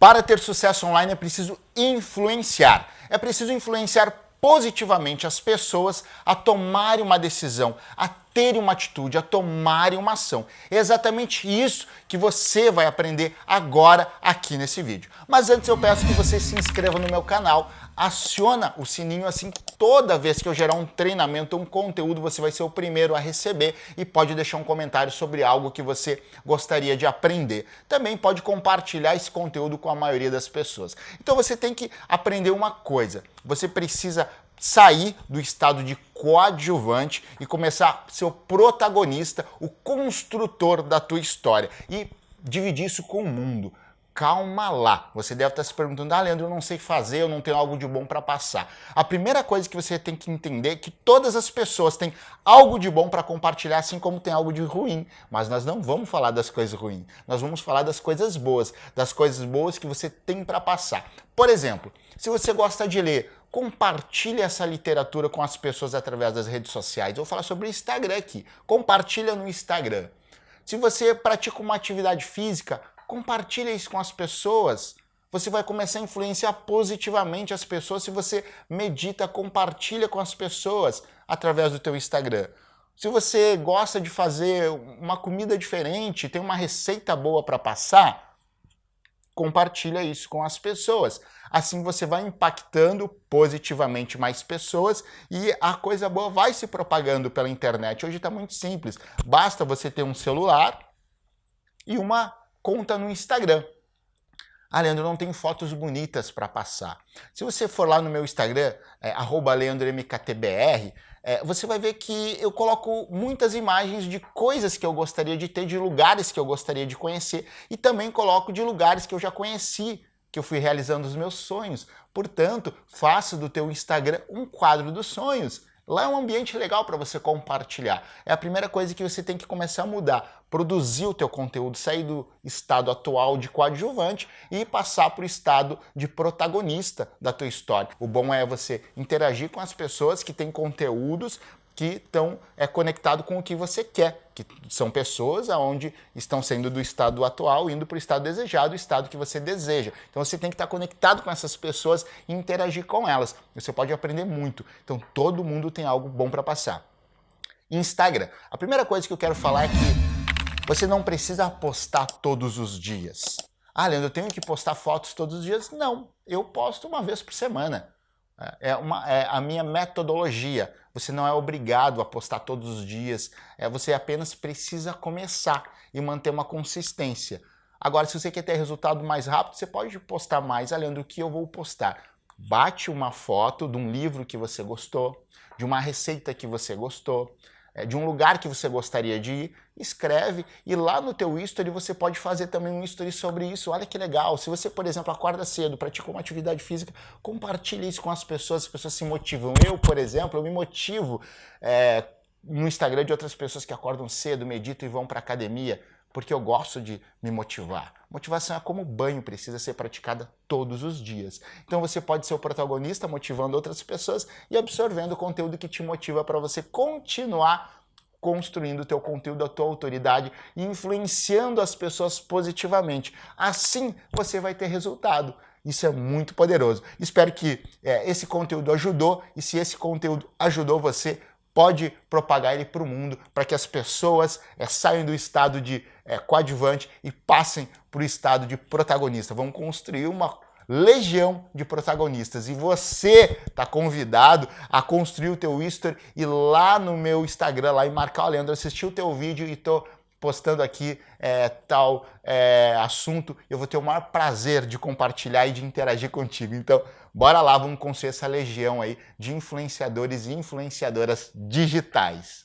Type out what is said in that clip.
Para ter sucesso online é preciso influenciar. É preciso influenciar positivamente as pessoas a tomarem uma decisão, a terem uma atitude, a tomarem uma ação. É exatamente isso que você vai aprender agora aqui nesse vídeo. Mas antes eu peço que você se inscreva no meu canal, aciona o sininho assim toda vez que eu gerar um treinamento, um conteúdo, você vai ser o primeiro a receber e pode deixar um comentário sobre algo que você gostaria de aprender. Também pode compartilhar esse conteúdo com a maioria das pessoas. Então você tem que aprender uma coisa, você precisa sair do estado de coadjuvante e começar a ser o protagonista, o construtor da tua história e dividir isso com o mundo. Calma lá. Você deve estar se perguntando, ah, Leandro, eu não sei fazer, eu não tenho algo de bom para passar. A primeira coisa que você tem que entender é que todas as pessoas têm algo de bom para compartilhar, assim como tem algo de ruim. Mas nós não vamos falar das coisas ruins. Nós vamos falar das coisas boas, das coisas boas que você tem para passar. Por exemplo, se você gosta de ler, compartilhe essa literatura com as pessoas através das redes sociais. Eu vou falar sobre o Instagram aqui. Compartilha no Instagram. Se você pratica uma atividade física, compartilha isso com as pessoas. Você vai começar a influenciar positivamente as pessoas se você medita, compartilha com as pessoas através do teu Instagram. Se você gosta de fazer uma comida diferente, tem uma receita boa para passar, compartilha isso com as pessoas. Assim você vai impactando positivamente mais pessoas e a coisa boa vai se propagando pela internet. Hoje está muito simples, basta você ter um celular e uma conta no Instagram. Ah, Leandro, não tenho fotos bonitas para passar. Se você for lá no meu Instagram, é, leandromktbr, é, você vai ver que eu coloco muitas imagens de coisas que eu gostaria de ter, de lugares que eu gostaria de conhecer e também coloco de lugares que eu já conheci, que eu fui realizando os meus sonhos. Portanto, faça do teu Instagram um quadro dos sonhos. Lá é um ambiente legal para você compartilhar. É a primeira coisa que você tem que começar a mudar. Produzir o teu conteúdo, sair do estado atual de coadjuvante e passar para o estado de protagonista da tua história. O bom é você interagir com as pessoas que têm conteúdos que estão é, conectado com o que você quer, que são pessoas aonde estão saindo do estado atual, indo para o estado desejado, o estado que você deseja. Então você tem que estar conectado com essas pessoas e interagir com elas. Você pode aprender muito. Então todo mundo tem algo bom para passar. Instagram. A primeira coisa que eu quero falar é que você não precisa postar todos os dias. Ah, Leandro, eu tenho que postar fotos todos os dias? Não, eu posto uma vez por semana. É, uma, é a minha metodologia. Você não é obrigado a postar todos os dias, é, você apenas precisa começar e manter uma consistência. Agora, se você quer ter resultado mais rápido, você pode postar mais, além do que eu vou postar. Bate uma foto de um livro que você gostou, de uma receita que você gostou, é, de um lugar que você gostaria de ir, escreve e lá no teu history você pode fazer também um history sobre isso. Olha que legal. Se você, por exemplo, acorda cedo, pratica uma atividade física, compartilhe isso com as pessoas, as pessoas se motivam. Eu, por exemplo, eu me motivo é, no Instagram de outras pessoas que acordam cedo, meditam e vão para academia porque eu gosto de me motivar. Motivação é como banho, precisa ser praticada todos os dias. Então você pode ser o protagonista motivando outras pessoas e absorvendo o conteúdo que te motiva para você continuar construindo o teu conteúdo, a tua autoridade e influenciando as pessoas positivamente. Assim você vai ter resultado. Isso é muito poderoso. Espero que é, esse conteúdo ajudou e se esse conteúdo ajudou você, pode propagar ele para o mundo, para que as pessoas é, saiam do estado de é, coadjuvante e passem para o estado de protagonista. Vamos construir uma legião de protagonistas e você está convidado a construir o teu history e lá no meu Instagram, lá em marcar o Leandro, assistir o teu vídeo e tô postando aqui é, tal é, assunto, eu vou ter o maior prazer de compartilhar e de interagir contigo. Então, bora lá, vamos construir essa legião aí de influenciadores e influenciadoras digitais.